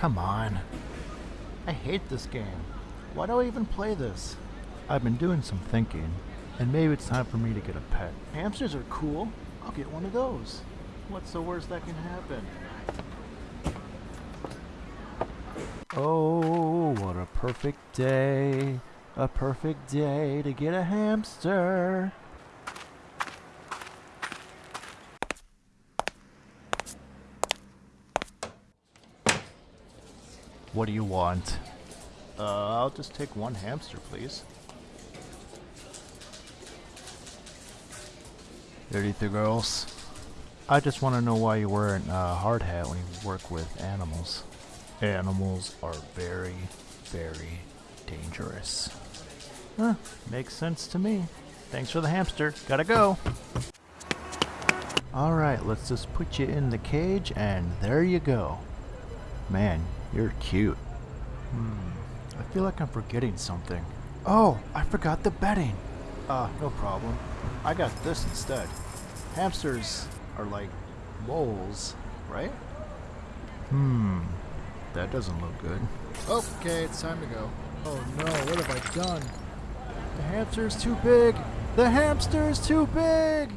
come on. I hate this game. Why do I even play this? I've been doing some thinking, and maybe it's time for me to get a pet. Hamsters are cool. I'll get one of those. What's the worst that can happen? Oh, what a perfect day. A perfect day to get a hamster. What do you want? Uh, I'll just take one hamster, please. Anything girls. I just want to know why you're wearing a hard hat when you work with animals. Animals are very, very dangerous. Huh, makes sense to me. Thanks for the hamster. Gotta go. Alright, let's just put you in the cage and there you go. Man, you're cute. Hmm, I feel like I'm forgetting something. Oh, I forgot the bedding. Ah, uh, no problem. I got this instead. Hamsters are like moles, right? Hmm, that doesn't look good. Okay, it's time to go. Oh no, what have I done? The hamster's too big! The hamster's too big!